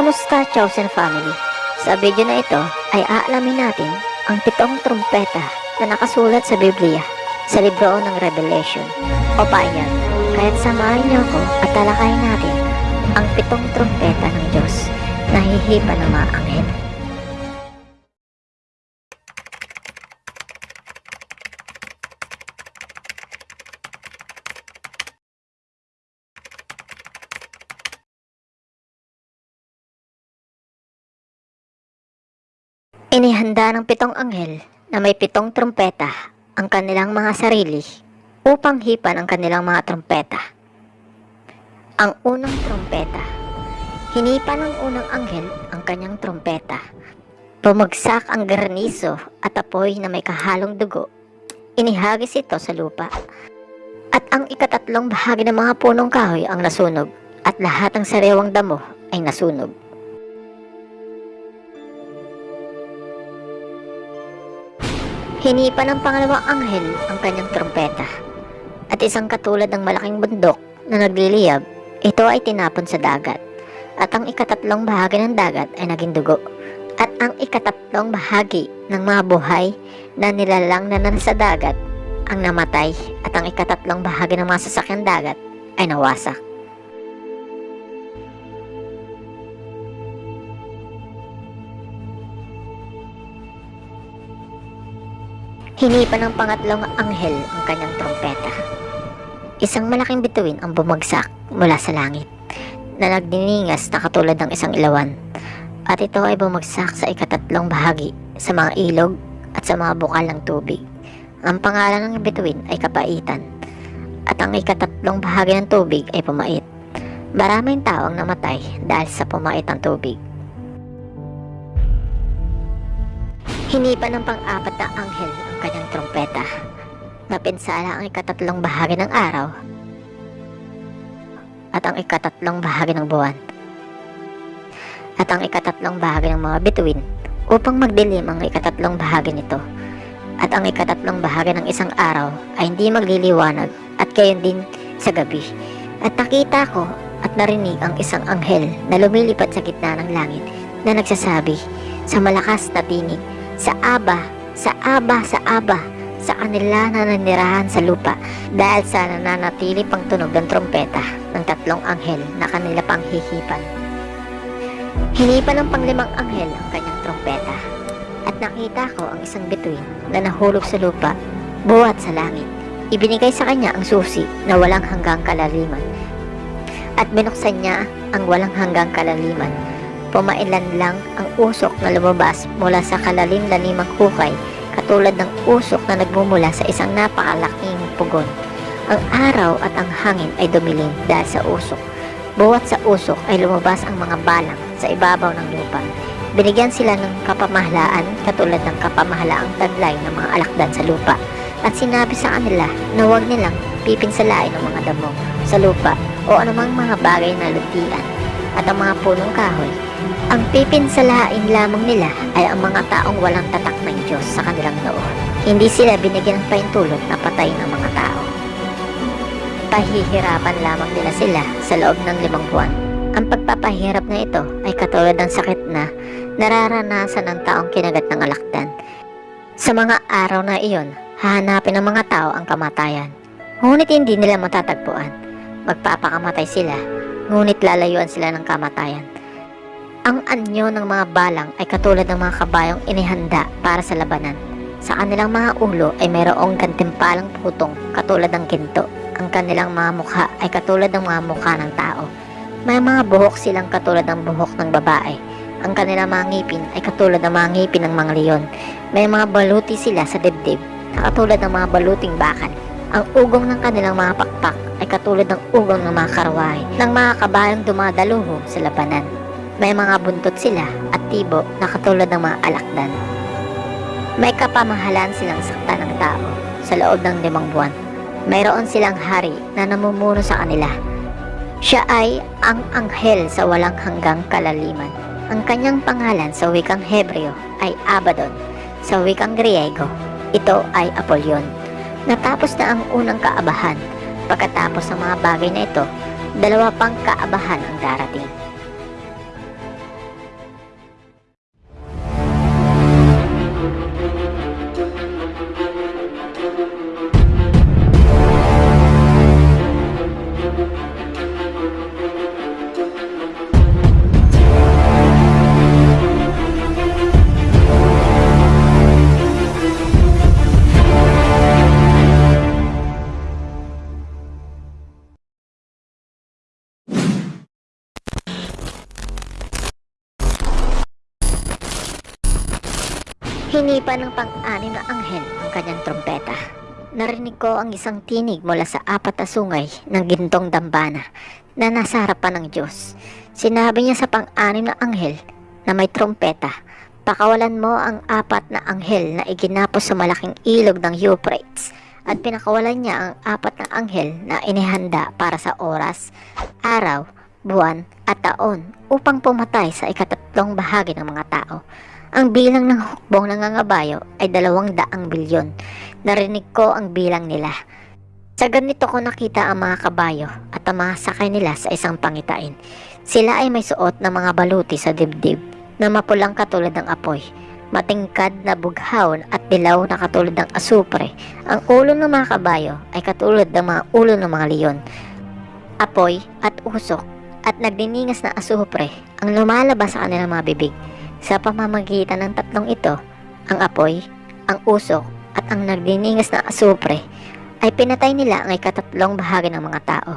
Kamusta Chosen Family? Sa video na ito ay aalamin natin ang pitong trumpeta na nakasulat sa Biblia sa libro ng Revelation o Payan. Kaya't samahan niyo ako at talakayin natin ang pitong trumpeta ng Diyos na hihipa ng mga anghel. Inihanda ng pitong anghel na may pitong trumpeta ang kanilang mga sarili upang hipan ang kanilang mga trumpeta. Ang unang trumpeta. Hinipa ng unang anghel ang kanyang trumpeta. Bumagsak ang garniso at apoy na may kahalong dugo. Inihagis ito sa lupa. At ang ikatatlong bahagi ng mga punong kahoy ang nasunog at lahat ng sariwang damo ay nasunog. Hinipa ng pangalawang anghel ang kanyang trompeta. At isang katulad ng malaking bundok na nagliliyab, ito ay tinapon sa dagat. At ang ikatatlong bahagi ng dagat ay naging dugo. At ang ikatatlong bahagi ng mga buhay na nilalang na nasa dagat ang namatay at ang ikatatlong bahagi ng mga sasakyan dagat ay nawasak. Hinipa ng pangatlong anghel ang kanyang trompeta. Isang malaking bituin ang bumagsak mula sa langit na nagdiningas na katulad ng isang ilawan. At ito ay bumagsak sa ikatatlong bahagi sa mga ilog at sa mga bukal ng tubig. Ang pangalan ng bituin ay kapaitan at ang ikatatlong bahagi ng tubig ay pumait. Maraming tao ang namatay dahil sa pumait ng tubig. Hinipa ng pang-apat na anghel ang kanyang trompeta. Napinsala ang ikatatlong bahagi ng araw at ang ikatatlong bahagi ng buwan at ang ikatatlong bahagi ng mga bituin upang magdilim ang ikatatlong bahagi nito at ang ikatatlong bahagi ng isang araw ay hindi magliliwanag at gayon din sa gabi at nakita ko at narinig ang isang anghel na lumilipad sa gitna ng langit na nagsasabi sa malakas na tinig sa Aba, sa Aba, sa Aba, sa kanila na nanirahan sa lupa dahil sa nananatili pang tunog ng trompeta ng tatlong anghel na kanila pang hihipan. Hinipan ng panglimang anghel ang kanyang trompeta at nakita ko ang isang bituin na nahulog sa lupa buhat sa langit. Ibinigay sa kanya ang susi na walang hanggang kalaliman at binuksan niya ang walang hanggang kalaliman pumailan lang ang usok na lumabas mula sa kalalim-lalimang hukay katulad ng usok na nagmumula sa isang napakalaking pugon. Ang araw at ang hangin ay dumilim dahil sa usok. Buwat sa usok ay lumabas ang mga balang sa ibabaw ng lupa. Binigyan sila ng kapamahalaan katulad ng kapamahalaang taglay ng mga alakdan sa lupa. At sinabi sa kanila na huwag nilang pipinsalain ng mga damo sa lupa o anumang mga bagay na lutian at ang mga punong kahoy ang pipinsalain lamang nila ay ang mga taong walang tatak ng Diyos sa kanilang noo. Hindi sila binigyan ng paintulot na patayin ang mga tao. Pahihirapan lamang nila sila sa loob ng limang buwan. Ang pagpapahirap na ito ay katulad ng sakit na nararanasan ng taong kinagat ng alakdan. Sa mga araw na iyon, hahanapin ng mga tao ang kamatayan. Ngunit hindi nila matatagpuan. Magpapakamatay sila, ngunit lalayuan sila ng kamatayan. Ang anyo ng mga balang ay katulad ng mga kabayong inihanda para sa labanan. Sa kanilang mga ulo ay mayroong gantimpalang putong katulad ng ginto. Ang kanilang mga mukha ay katulad ng mga mukha ng tao. May mga buhok silang katulad ng buhok ng babae. Ang kanilang mga ngipin ay katulad ng mga ngipin ng mga leon. May mga baluti sila sa dibdib na katulad ng mga baluting bakal. Ang ugong ng kanilang mga pakpak ay katulad ng ugong ng mga karwahe ng mga kabayang dumadaluho sa labanan. May mga buntot sila at tibo na katulad ng mga alakdan. May kapamahalan silang sakta ng tao sa loob ng limang buwan. Mayroon silang hari na namumuno sa kanila. Siya ay ang anghel sa walang hanggang kalaliman. Ang kanyang pangalan sa wikang Hebreo ay Abaddon. Sa wikang Griego, ito ay Apollyon. Natapos na ang unang kaabahan. Pagkatapos ng mga bagay na ito, dalawa pang kaabahan ang darating. Hinipa ng pang-anim na anghel ang kanyang trompeta. Narinig ko ang isang tinig mula sa apat na sungay ng gintong dambana na nasa harapan ng Diyos. Sinabi niya sa pang-anim na anghel na may trompeta, pakawalan mo ang apat na anghel na iginapos sa malaking ilog ng Euphrates at pinakawalan niya ang apat na anghel na inihanda para sa oras, araw, buwan at taon upang pumatay sa ikatatlong bahagi ng mga tao. Ang bilang ng hukbong nangangabayo ay dalawang daang bilyon. Narinig ko ang bilang nila. Sa ganito ko nakita ang mga kabayo at ang mga sakay nila sa isang pangitain. Sila ay may suot ng mga baluti sa dibdib na mapulang katulad ng apoy. Matingkad na bughaw at dilaw na katulad ng asupre. Ang ulo ng mga kabayo ay katulad ng mga ulo ng mga leon. Apoy at usok at nagdiningas na asupre ang lumalabas sa kanilang mga bibig. Sa pamamagitan ng tatlong ito, ang apoy, ang usok at ang nagdiningas na asupre ay pinatay nila ang ikatatlong bahagi ng mga tao.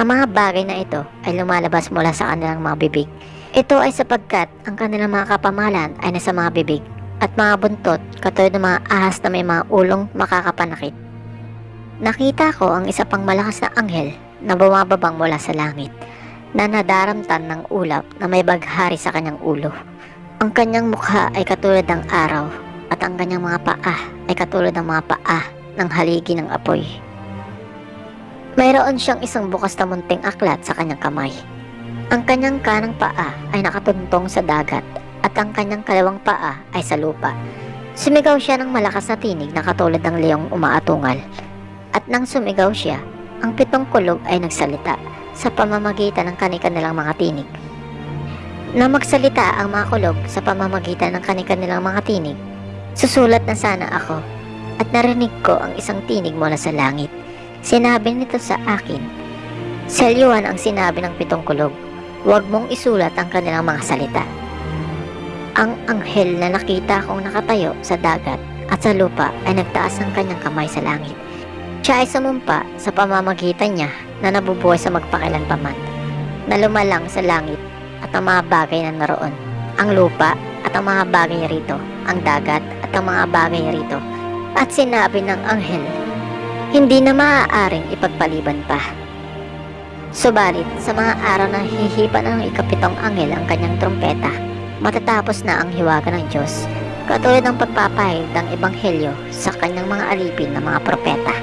Ang mga bagay na ito ay lumalabas mula sa kanilang mga bibig. Ito ay sapagkat ang kanilang mga kapamalan ay nasa mga bibig at mga buntot katulad ng mga ahas na may mga ulong makakapanakit. Nakita ko ang isa pang malakas na anghel na bumababang mula sa langit na nadaramtan ng ulap na may baghari sa kanyang ulo. Ang kanyang mukha ay katulad ng araw at ang kanyang mga paa ay katulad ng mga paa ng haligi ng apoy. Mayroon siyang isang bukas na munting aklat sa kanyang kamay. Ang kanyang kanang paa ay nakatuntong sa dagat at ang kanyang kalawang paa ay sa lupa. Sumigaw siya ng malakas na tinig na katulad ng leong umaatungal. At nang sumigaw siya, ang pitong kulog ay nagsalita sa pamamagitan ng kanilang mga tinig. Na magsalita ang mga kulog sa pamamagitan ng kanilang mga tinig, susulat na sana ako at narinig ko ang isang tinig mula sa langit. Sinabi nito sa akin, Selyuhan ang sinabi ng pitong kulog, huwag mong isulat ang kanilang mga salita. Ang anghel na nakita kong nakatayo sa dagat at sa lupa ay nagtaas ng kanyang kamay sa langit. Siya ay sumumpa sa pamamagitan niya na nabubuhay sa magpakilanpaman, na lumalang sa langit at ang mga bagay na naroon, ang lupa at ang mga bagay rito, ang dagat at ang mga bagay rito. At sinabi ng anghel, hindi na maaaring ipagpaliban pa. Subalit, sa mga araw na hihipan ng ikapitong anghel ang kanyang trompeta, matatapos na ang hiwaga ng Diyos, katulad ng pagpapahid ng ebanghelyo sa kanyang mga alipin ng mga propeta.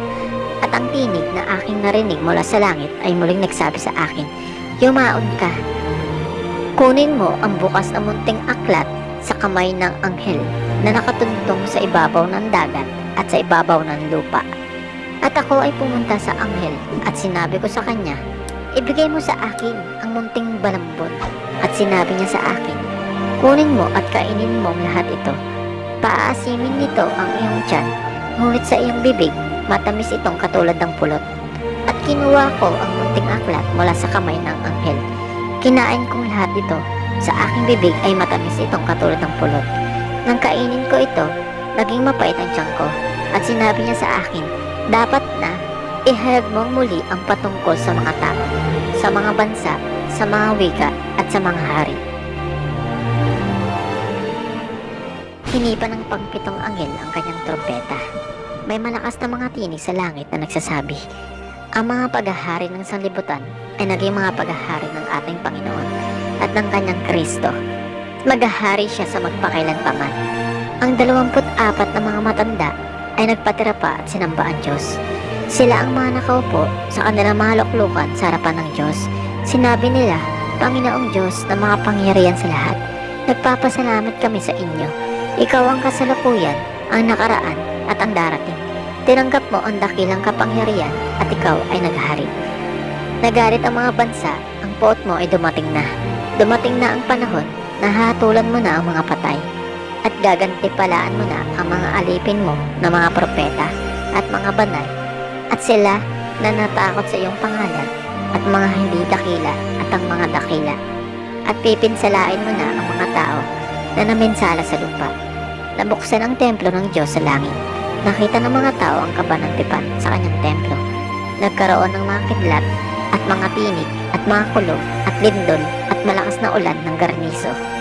At ang tinig na aking narinig mula sa langit ay muling nagsabi sa akin, Yumaon ka. Kunin mo ang bukas na munting aklat sa kamay ng anghel na nakatuntong sa ibabaw ng dagat at sa ibabaw ng lupa. At ako ay pumunta sa anghel at sinabi ko sa kanya, Ibigay mo sa akin ang munting balambon. At sinabi niya sa akin, Kunin mo at kainin mo lahat ito. Paaasimin nito ang iyong tiyan, ngunit sa iyong bibig, matamis itong katulad ng pulot. At kinuha ko ang munting aklat mula sa kamay ng anghel. Kinain kong lahat ito. Sa aking bibig ay matamis itong katulad ng pulot. Nang kainin ko ito, naging mapait ang tiyan ko. At sinabi niya sa akin, dapat na ihayag mong muli ang patungkol sa mga tao, sa mga bansa, sa mga wika at sa mga hari. Hinipa ng pagpitong anghel ang kanyang trompeta. May malakas na mga tinig sa langit na nagsasabi, ang mga paghahari ng sanlibutan ay naging mga paghahari ng ating Panginoon at ng kanyang Kristo. Maghahari siya sa magpakailanpaman. Ang dalawamput apat na mga matanda ay nagpatira pa at sinamba ang Diyos. Sila ang mga nakaupo sa kanilang mga luklukan sa harapan ng Diyos. Sinabi nila, Panginoong Diyos na mga pangyarihan sa lahat, nagpapasalamat kami sa inyo. Ikaw ang kasalukuyan, ang nakaraan at ang darating. Tinanggap mo ang dakilang kapangyarihan at ikaw ay naghari. Nagalit ang mga bansa, ang poot mo ay dumating na. Dumating na ang panahon na hatulan mo na ang mga patay at gagantipalaan mo na ang mga alipin mo na mga propeta at mga banal at sila na natakot sa iyong pangalan at mga hindi dakila at ang mga dakila at pipinsalain mo na ang mga tao na naminsala sa lupa. Nabuksan ang templo ng Diyos sa langit. Nakita ng mga tao ang kabanantipan sa kanyang templo. Nagkaroon ng mga kidlat at mga tinig at mga kulog at lindol at malakas na ulan ng garniso